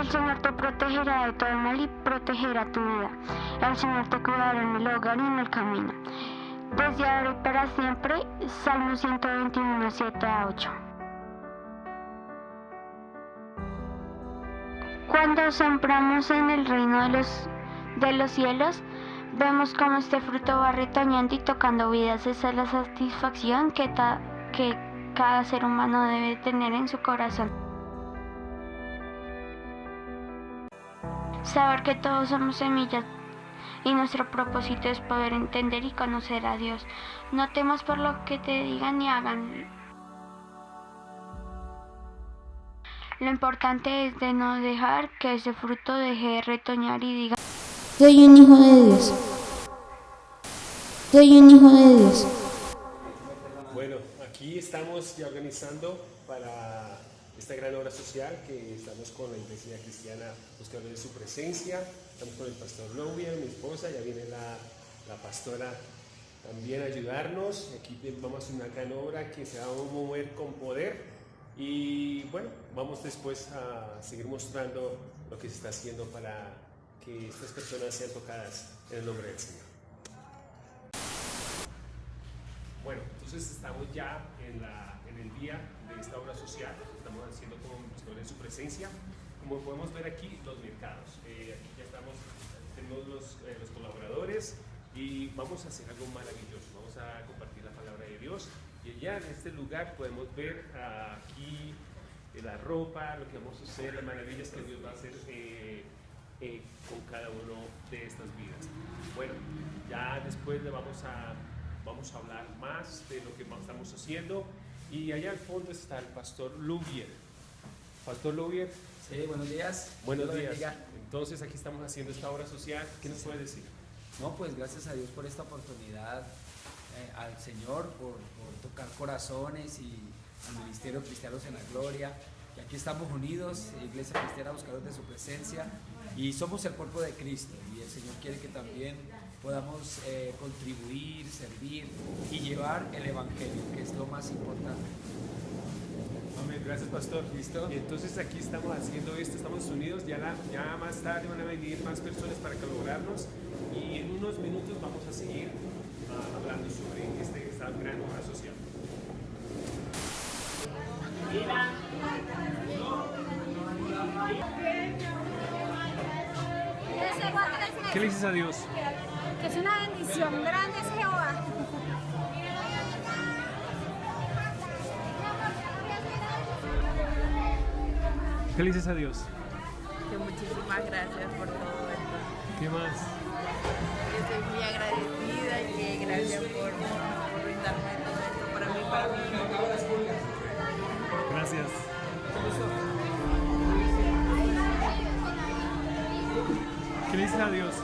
El Señor te protegerá de todo mal y protegerá tu vida. El Señor te cuidará en el hogar y en el camino. Desde ahora y para siempre, Salmo 121, 7 a 8. Cuando sembramos en el reino de los, de los cielos, vemos cómo este fruto va retoñando y tocando vidas. Esa es la satisfacción que, que cada ser humano debe tener en su corazón. Saber que todos somos semillas y nuestro propósito es poder entender y conocer a Dios. No temas por lo que te digan ni hagan. Lo importante es de no dejar que ese fruto deje de retoñar y diga, soy un hijo de Dios. Soy un hijo de Dios. Bueno, aquí estamos ya organizando para esta gran obra social que estamos con la Iglesia Cristiana buscando su presencia. Estamos con el pastor Lovia, mi esposa, ya viene la, la pastora también a ayudarnos. Aquí vamos a hacer una gran obra que se va a mover con poder. Y bueno, vamos después a seguir mostrando lo que se está haciendo para que estas personas sean tocadas en el nombre del Señor. Bueno, entonces estamos ya en, la, en el día de esta obra social haciendo con en su presencia. Como podemos ver aquí, los mercados. Eh, aquí ya estamos, tenemos los, eh, los, colaboradores y vamos a hacer algo maravilloso. Vamos a compartir la palabra de Dios y allá en este lugar podemos ver aquí eh, la ropa, lo que vamos a hacer, las maravillas que Dios va a hacer con cada uno de estas vidas. Bueno, ya después le vamos a, vamos a hablar más de lo que estamos haciendo y allá al fondo está el pastor Lubier. Pastor Lubier. Sí, buenos días. Buenos días. Entonces aquí estamos haciendo esta obra social. ¿Qué nos puede decir? No, pues gracias a Dios por esta oportunidad, eh, al Señor por, tocar corazones y al Ministerio Cristianos en la Gloria. Y aquí estamos unidos, Iglesia Cristiana Buscadores de su Presencia, y somos el cuerpo de Cristo. Y el Señor quiere que también podamos eh, contribuir, servir y llevar el Evangelio, que es lo más importante. Amén, gracias pastor. ¿Listo? Y entonces aquí estamos haciendo esto, estamos unidos, ya, ya más tarde van a venir más personas para colaborarnos y en unos minutos vamos a seguir uh, hablando sobre este, esta gran obra social. ¿Qué le dices a Dios? Bendición grande es Jehová. ¿Qué le dices a Dios? Que muchísimas gracias por todo esto. ¿Qué más? Estoy muy agradecida y que gracias por, por brindarme todo esto para mí, para mí. Gracias. ¿Qué le dices a Dios?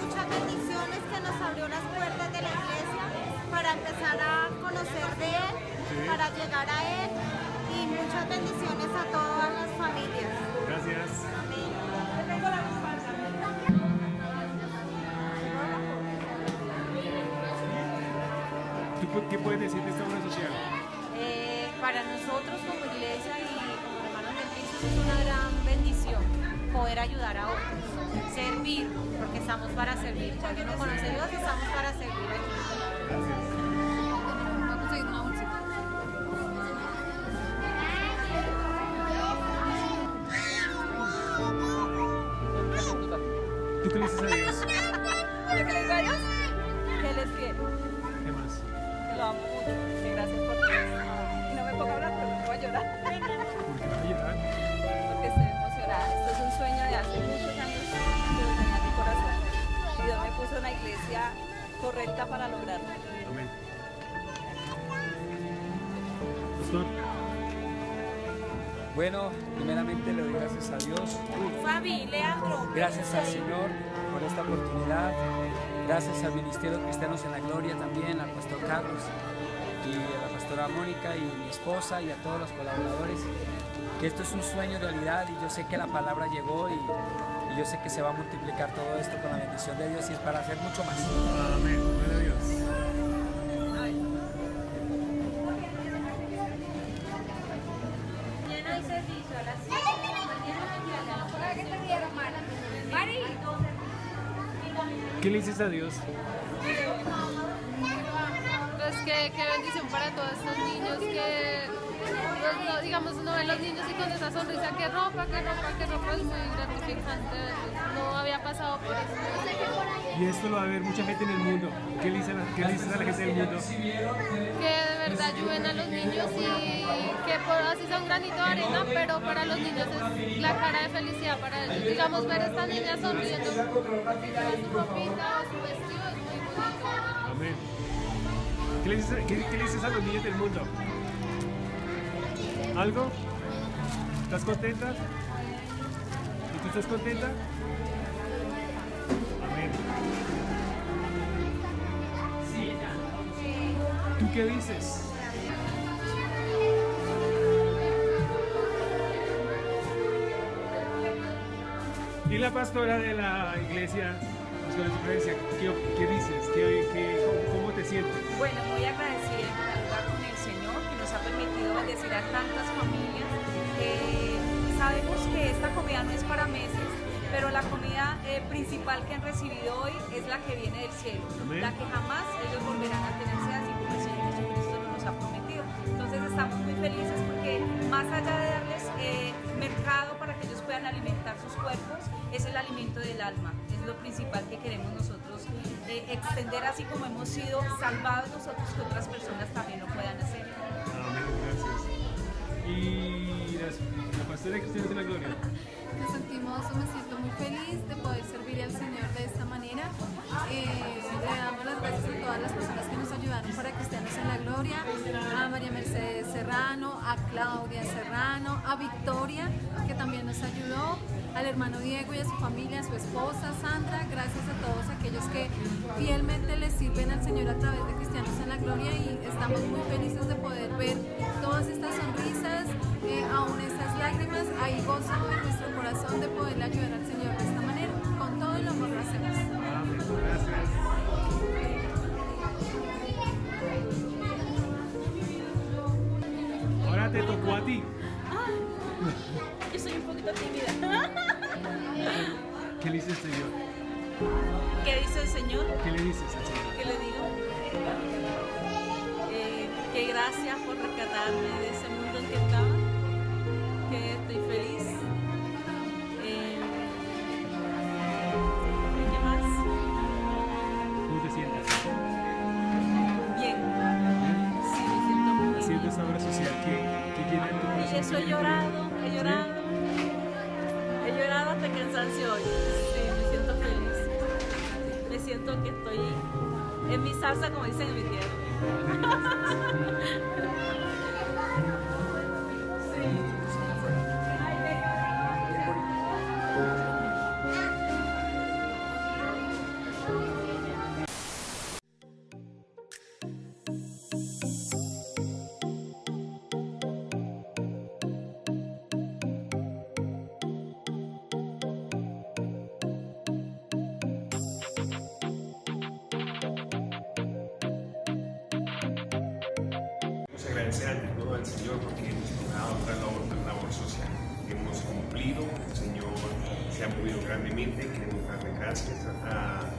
Muchas bendiciones que nos abrió las puertas de la iglesia para empezar a conocer de Él, para llegar a Él y muchas bendiciones a todas las familias. Gracias. Amén. ¿Tú qué puedes decir de esta obra social? Eh, para nosotros como iglesia poder ayudar a otros, servir, porque estamos para servir. Cuando uno conoce a Dios, estamos para servir. A. ¿Tú qué le dices a Dios? ¿Qué le digo a Dios? Que Él es fiel. ¿Qué más? Que lo amo mucho. Que gracias por todo. Y no me pongo a hablar porque me voy a llorar. Correcta para lograrlo. Amén. Pastor. Bueno, primeramente le doy gracias a Dios. Fabi, Leandro. Gracias al Señor por esta oportunidad. Gracias al Ministerio Cristianos en la Gloria también, al Pastor Carlos y a la Pastora Mónica y mi esposa y a todos los colaboradores. Que esto es un sueño realidad y yo sé que la palabra llegó y, y yo sé que se va a multiplicar todo esto con la bendición de Dios y es para hacer mucho más. Amén. Gloria a Dios. las 7 de la mañana. ¿Qué le dices a Dios? Pues que, qué bendición para todos estos niños que, pues, no, digamos, uno ve a los niños y con esa sonrisa, que ropa, que gratificante. No había pasado por eso. Y esto lo va a ver mucha gente en el mundo. ¿Qué le dices a, qué le dices a la gente del mundo? Que de verdad ayuden a los niños y que por así sea un granito de arena, pero para los niños es la cara de felicidad para ellos. Digamos, ver a estas niñas sonriendo, su ropita o su vestido es muy bonito. Amén. ¿Qué le, dices, qué, qué le dices a los niños del mundo? ¿Algo? ¿Estás contenta? ¿Y tú estás contenta? Amén. ¿Tú qué dices? Y la pastora de la iglesia, iglesia, ¿qué, qué dices? ¿Qué, qué- cómo, te sientes? Bueno, muy agradecida con el Señor que nos ha permitido bendecir a tantas familias. Eh, sabemos que esta comida no es para meses, pero la comida eh, principal que han recibido hoy es la que viene del cielo, Amén. la que jamás ellos volverán a tener sed, así como el Señor Jesucristo nos ha prometido. Entonces estamos muy felices porque más allá de darles eh, mercado para que ellos puedan alimentar sus cuerpos, es el alimento del alma, es lo principal que queremos nosotros eh, extender así como hemos sido salvados nosotros que otras personas también a María Mercedes Serrano, a Claudia Serrano, a Victoria, que también nos ayudó, al hermano Diego y a su familia, a su esposa Sandra, gracias a todos aquellos que fielmente le sirven al Señor a través de Cristianos en la Gloria y estamos muy felices de poder ver todas estas sonrisas, eh, aún estas lágrimas, hay gozo en nuestro corazón de poderle ayudar al Señor de esta manera. Te tocó a ti. Yo soy un poquito tímida. ¿Qué le dices al Señor? ¿Qué dice el Señor? ¿Qué le dices al Señor? ¿Qué le digo? Eh, que gracias por rescatarme de ese mundo en que estaba, Que estoy en mi salsa, como dicen en mi tierra. agradecer ante todo al Señor porque hemos logrado otra labor, labor social. Hemos cumplido, el Señor se ha movido grandemente. Queremos darle gracias a,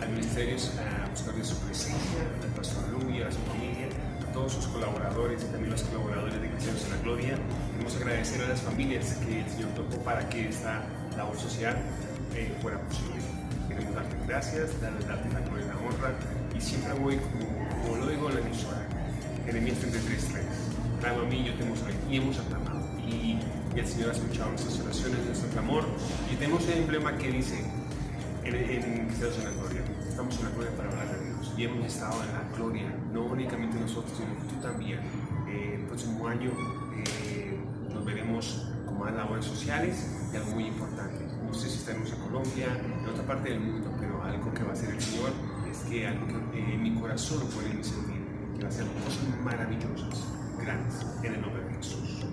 al Ministerio, a buscar de su presencia, al Pastor Luis, a su familia, a todos sus colaboradores y también los colaboradores de Cristianos en la Gloria. Queremos agradecer a las familias que el Señor tocó para que esta labor social eh, fuera posible. Queremos darte gracias, darle darte la gloria y la honra y siempre voy como, como lo digo la emisora. Jeremías 33.3. Clama a mí, yo te mostraré. Y hemos aclamado. Y, el Señor ha escuchado nuestras oraciones, nuestro clamor. Y tenemos el emblema que dice en, en en la Gloria. Estamos en la gloria para hablar de Dios. Y hemos estado en la gloria, no únicamente nosotros, sino tú también. Eh, el próximo año eh, nos veremos con más labores sociales y algo muy importante. No sé si estaremos en Colombia, en otra parte del mundo, pero algo que va a hacer el Señor es que algo que eh, en mi corazón lo que va hacer cosas maravillosas, grandes, en el nombre de Jesús.